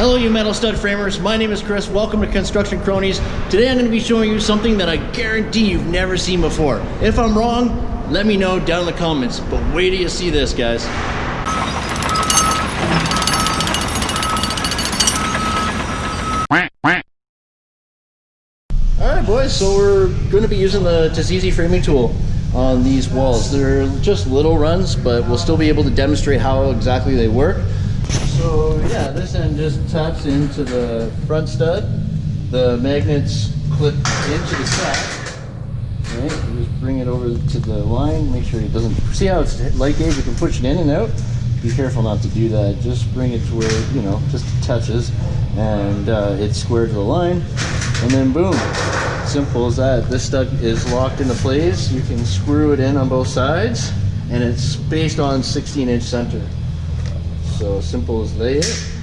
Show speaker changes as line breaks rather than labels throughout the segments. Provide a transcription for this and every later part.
Hello you metal stud framers, my name is Chris, welcome to Construction Cronies. Today I'm going to be showing you something that I guarantee you've never seen before. If I'm wrong, let me know down in the comments, but wait till you see this guys. Alright boys, so we're going to be using the Tazizi framing tool on these walls. They're just little runs, but we'll still be able to demonstrate how exactly they work. So yeah, this end just taps into the front stud. The magnets clip into the set. Right, just bring it over to the line, make sure it doesn't, see how it's light gauge, you can push it in and out. Be careful not to do that, just bring it to where, you know, just touches and uh, it's square to the line and then boom, simple as that. This stud is locked into place, you can screw it in on both sides and it's based on 16 inch center. So simple as that.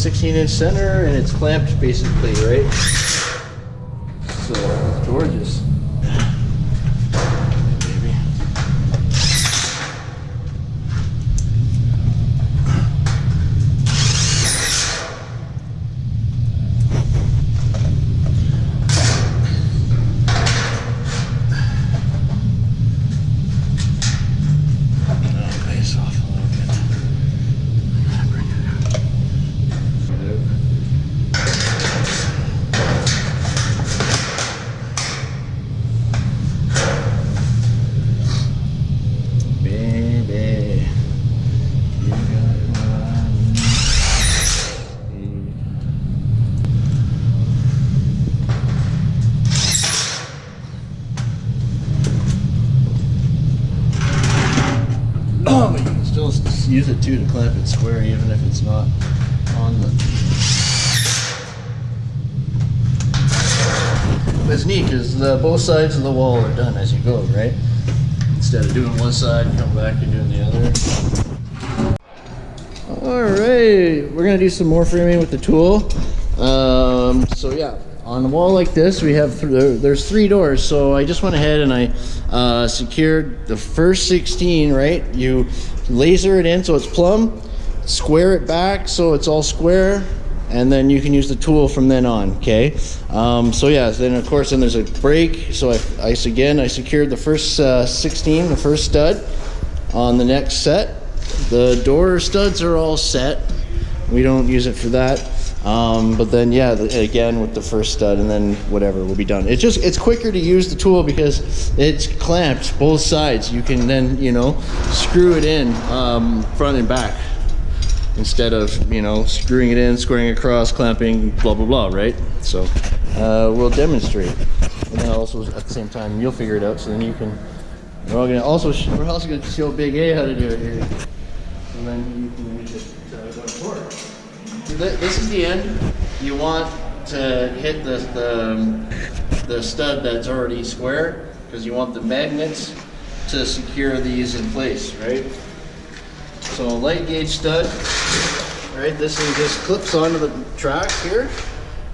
16 inch center and it's clamped basically, right? So, gorgeous. S- use it too to clamp it square even if it's not on the. It's neat because both sides of the wall are done as you go, right? Instead of doing one side come back and doing the other. All right, we're gonna do some more framing with the tool. Um, so yeah, on a wall like this, we have th there's three doors. So I just went ahead and I uh, secured the first 16. Right, you laser it in so it's plumb, square it back so it's all square, and then you can use the tool from then on. Okay. Um, so yeah, then of course then there's a break. So I, I again I secured the first uh, 16, the first stud on the next set. The door studs are all set. We don't use it for that. Um, but then yeah, the, again with the first stud and then whatever will be done. It's just, it's quicker to use the tool because it's clamped both sides. You can then, you know, screw it in um, front and back instead of, you know, screwing it in, squaring across, clamping, blah, blah, blah, right? So uh, we'll demonstrate. And then also at the same time, you'll figure it out so then you can we're all gonna also we're also gonna show Big A how to do it here, and then you can it uh, going forward. So thi- This is the end. You want to hit the the, um, the stud that's already square because you want the magnets to secure these in place, right? So light gauge stud, right? This thing just clips onto the track here,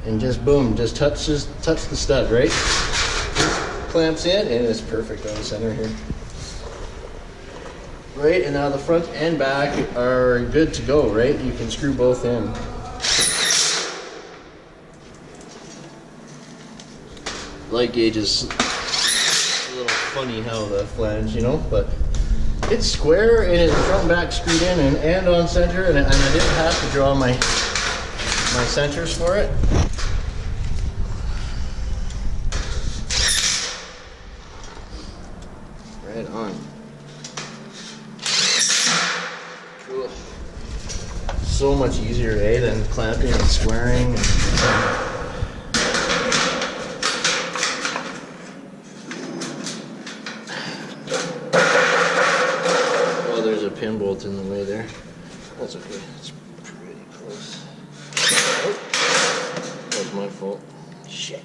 and just boom, just touches touch the stud, right? clamps in and it's perfect on the center here. Right, and now the front and back are good to go, right? You can screw both in. Light gauge is a little funny how the flange, you know, but it's square and it's front and back screwed in and, and on center and, and I didn't have to draw my my centers for it. Right on. so much easier, eh, than clamping and squaring. And, oh, there's a pin bolt in the way there. That's okay. It's pretty close. Oh, that was my fault. Shit.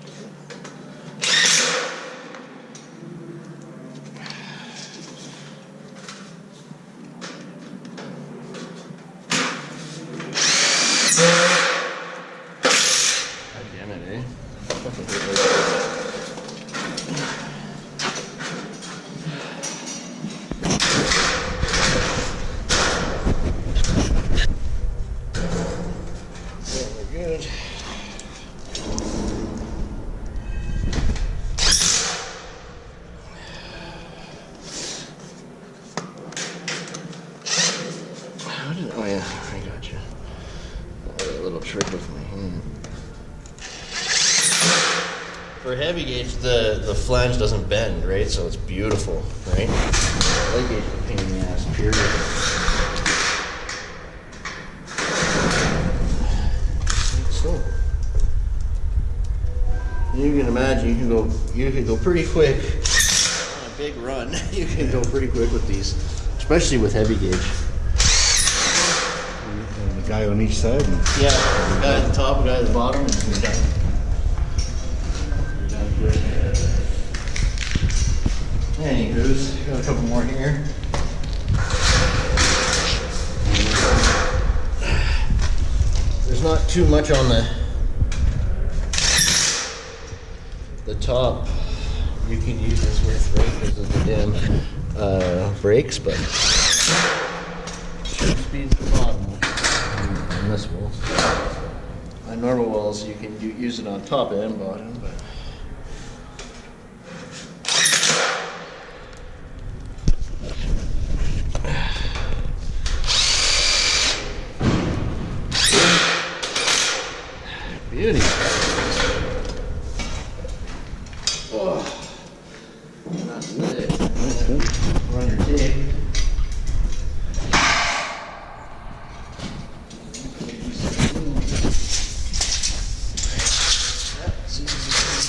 Damn it, eh? Oh yeah, I got you. A little trick with my hand. For heavy gauge, the the flange doesn't bend, right? So it's beautiful, right? Light gauge is a pain in the ass. Period. So you can imagine you can go you can go pretty quick on a big run. You can go pretty quick with these, especially with heavy gauge.
And the guy on each side. And
Yeah, the guy at the top, the guy at the bottom, and you're done. Too much on the the top. You can use this with because of the damn uh, brakes, but speeds the bottom on this wall. On normal walls, you can use it on top and bottom, but. Beauty. Oh. That's
that's good.
Run your tape.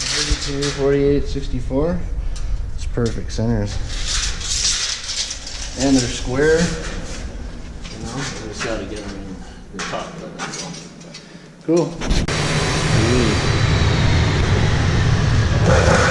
Thirty-two, forty-eight, sixty-four. It's perfect centers. And they're square. You know, we just gotta get them in the top. that's. Cool. Thank you.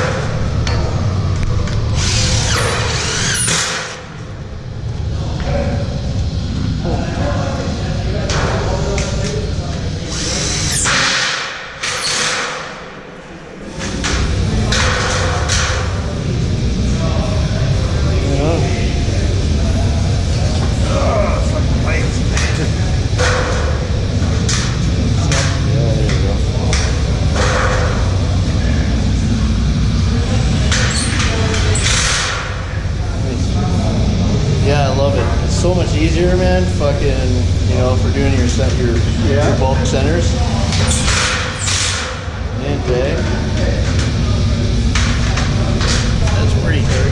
For doing your your, your bulk centers. And big. That's pretty good.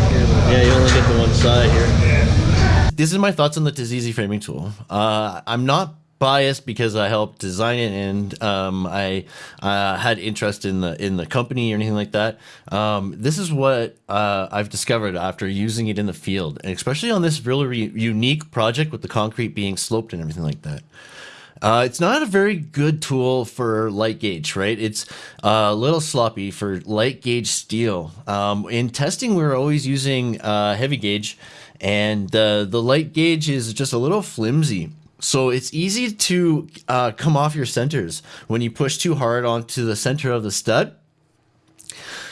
Yeah, you only get the one side here.
this is my thoughts on the Tizizi framing tool. Uh, I'm not biased because I helped design it and um, I uh, had interest in the in the company or anything like that. Um, this is what uh, I've discovered after using it in the field, and especially on this really re- unique project with the concrete being sloped and everything like that. Uh, it's not a very good tool for light gauge, right? It's uh, a little sloppy for light gauge steel. Um, in testing, we are always using uh, heavy gauge, and the light gauge is just a little flimsy. So it's easy to uh, come off your centers when you push too hard onto the center of the stud.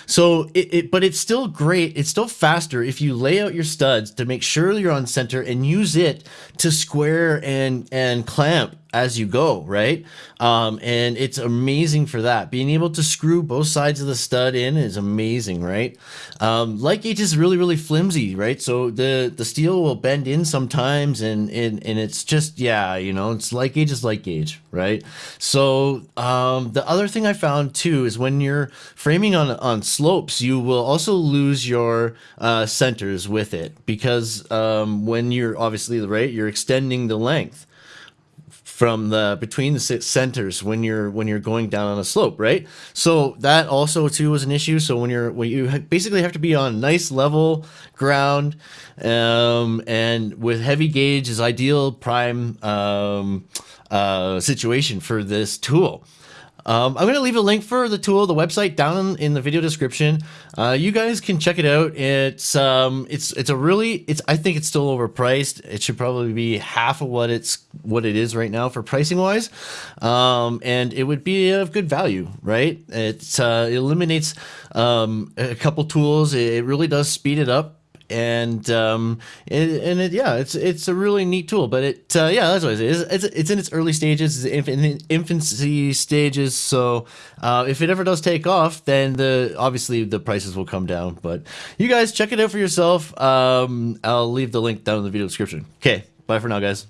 So it, it, but it's still great. It's still faster if you lay out your studs to make sure you're on center and use it to square and and clamp as you go, right? Um, and it's amazing for that. Being able to screw both sides of the stud in is amazing, right? Um, light gauge is really really flimsy, right? So the the steel will bend in sometimes, and and and it's just yeah, you know, it's light gauge is light gauge, right? So um, the other thing I found too is when you're framing on on slopes, you will also lose your uh, centers with it because um, when you're obviously right, you're extending the length
from the between the centers when you're when you're going down on a slope, right? So that also too was an issue. So when you're when you basically have to be on nice level ground, um, and with heavy gauge is ideal prime um, uh, situation for this tool. Um, I'm going to leave a link for the tool, the website down in, the video description. Uh, you guys can check it out. It's um, it's it's a really it's I think it's still overpriced. It should probably be half of what it's what it is right now for pricing wise, um, and it would be of good value, right? It's uh, it eliminates um, a couple tools. It really does speed it up and um it, and it yeah it's it's a really neat tool but it uh, yeah that's what it is. It's, it's in its early stages it's in infancy stages so uh, if it ever does take off then the obviously the prices will come down but you guys check it out for yourself. Um i'll leave the link down in the video description. Okay bye for now guys